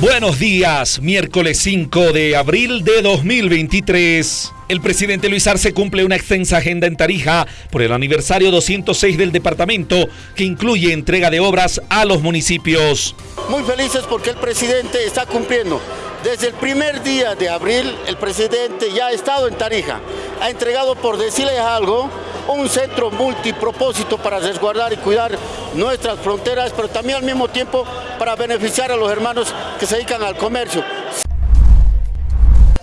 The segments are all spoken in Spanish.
Buenos días, miércoles 5 de abril de 2023. El presidente Luis Arce cumple una extensa agenda en Tarija por el aniversario 206 del departamento que incluye entrega de obras a los municipios. Muy felices porque el presidente está cumpliendo. Desde el primer día de abril el presidente ya ha estado en Tarija. Ha entregado, por decirles algo, un centro multipropósito para resguardar y cuidar nuestras fronteras, pero también al mismo tiempo para beneficiar a los hermanos que se dedican al comercio.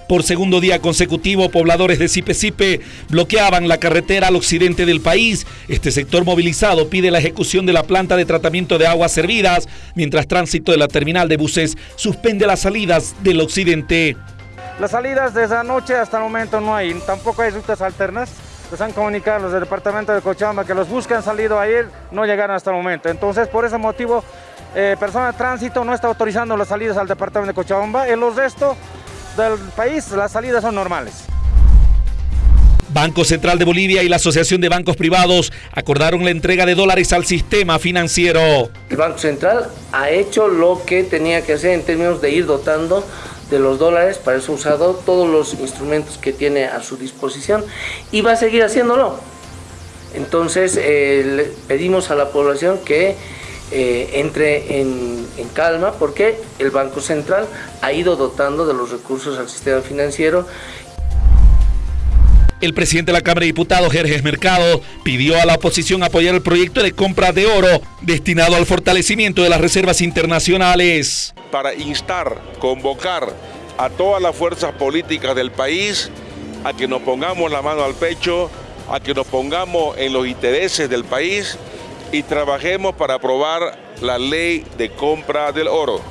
Por segundo día consecutivo, pobladores de Sipe bloqueaban la carretera al occidente del país. Este sector movilizado pide la ejecución de la planta de tratamiento de aguas servidas, mientras tránsito de la terminal de buses suspende las salidas del occidente. Las salidas desde anoche hasta el momento no hay, tampoco hay rutas alternas. Les han comunicado los del departamento de Cochabamba que los buses que han salido ayer no llegaron hasta el momento. Entonces, por ese motivo, eh, persona de tránsito no está autorizando las salidas al departamento de Cochabamba. En los restos del país, las salidas son normales. Banco Central de Bolivia y la Asociación de Bancos Privados acordaron la entrega de dólares al sistema financiero. El Banco Central ha hecho lo que tenía que hacer en términos de ir dotando de los dólares, para eso ha usado todos los instrumentos que tiene a su disposición y va a seguir haciéndolo. Entonces eh, pedimos a la población que eh, entre en, en, calma porque el Banco Central ha ido dotando de los recursos al sistema financiero el presidente de la Cámara de Diputados, Jerjes Mercado, pidió a la oposición apoyar el proyecto de compra de oro destinado al fortalecimiento de las reservas internacionales. Para instar, convocar a todas las fuerzas políticas del país a que nos pongamos la mano al pecho, a que nos pongamos en los intereses del país y trabajemos para aprobar la ley de compra del oro.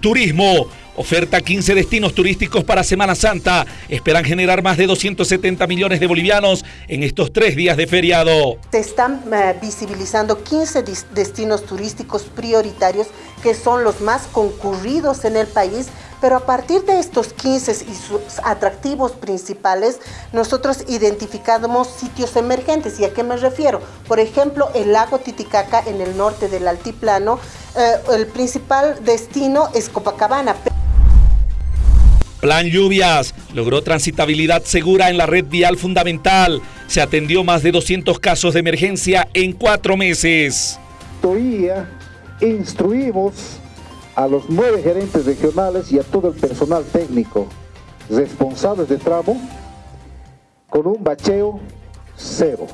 Turismo. Oferta 15 destinos turísticos para Semana Santa. Esperan generar más de 270 millones de bolivianos en estos tres días de feriado. Se están eh, visibilizando 15 destinos turísticos prioritarios que son los más concurridos en el país pero a partir de estos 15 y sus atractivos principales, nosotros identificamos sitios emergentes. ¿Y a qué me refiero? Por ejemplo, el lago Titicaca en el norte del altiplano. Eh, el principal destino es Copacabana. Plan Lluvias logró transitabilidad segura en la red vial fundamental. Se atendió más de 200 casos de emergencia en cuatro meses. Todavía instruimos a los nueve gerentes regionales y a todo el personal técnico responsables de tramo con un bacheo cero.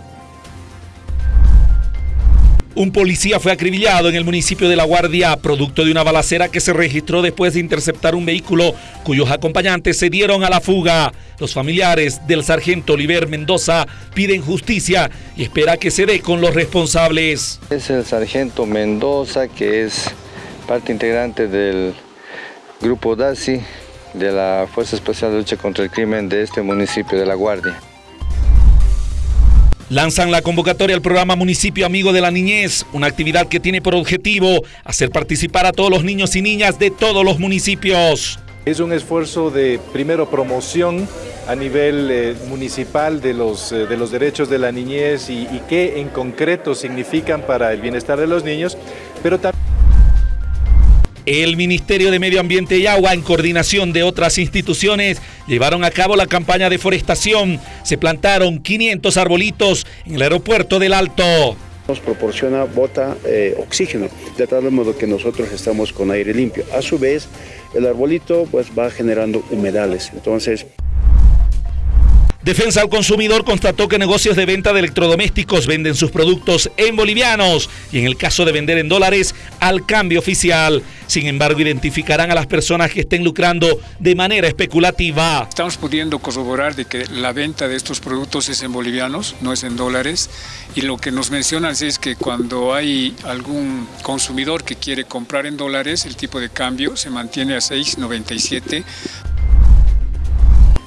Un policía fue acribillado en el municipio de La Guardia, producto de una balacera que se registró después de interceptar un vehículo cuyos acompañantes se dieron a la fuga. Los familiares del sargento Oliver Mendoza piden justicia y espera que se dé con los responsables. Es el sargento Mendoza, que es parte integrante del grupo DASI de la Fuerza Especial de Lucha contra el Crimen de este municipio de La Guardia. Lanzan la convocatoria al programa Municipio Amigo de la Niñez, una actividad que tiene por objetivo hacer participar a todos los niños y niñas de todos los municipios. Es un esfuerzo de, primero, promoción a nivel eh, municipal de los, eh, de los derechos de la niñez y, y qué en concreto significan para el bienestar de los niños, pero también... El Ministerio de Medio Ambiente y Agua, en coordinación de otras instituciones, llevaron a cabo la campaña de forestación. Se plantaron 500 arbolitos en el aeropuerto del Alto. Nos proporciona bota eh, oxígeno, de tal modo que nosotros estamos con aire limpio. A su vez, el arbolito pues, va generando humedales. Entonces, Defensa al Consumidor constató que negocios de venta de electrodomésticos venden sus productos en bolivianos y en el caso de vender en dólares al cambio oficial. Sin embargo, identificarán a las personas que estén lucrando de manera especulativa. Estamos pudiendo corroborar de que la venta de estos productos es en bolivianos, no es en dólares. Y lo que nos mencionan es que cuando hay algún consumidor que quiere comprar en dólares, el tipo de cambio se mantiene a 6.97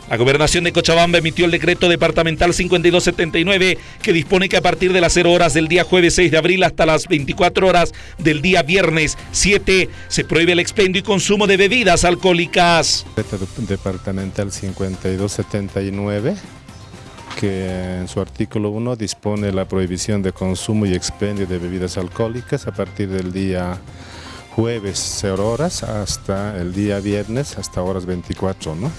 la gobernación de Cochabamba emitió el decreto departamental 5279 que dispone que a partir de las 0 horas del día jueves 6 de abril hasta las 24 horas del día viernes 7 se prohíbe el expendio y consumo de bebidas alcohólicas. Decreto departamental 5279 que en su artículo 1 dispone la prohibición de consumo y expendio de bebidas alcohólicas a partir del día jueves 0 horas hasta el día viernes hasta horas 24, ¿no?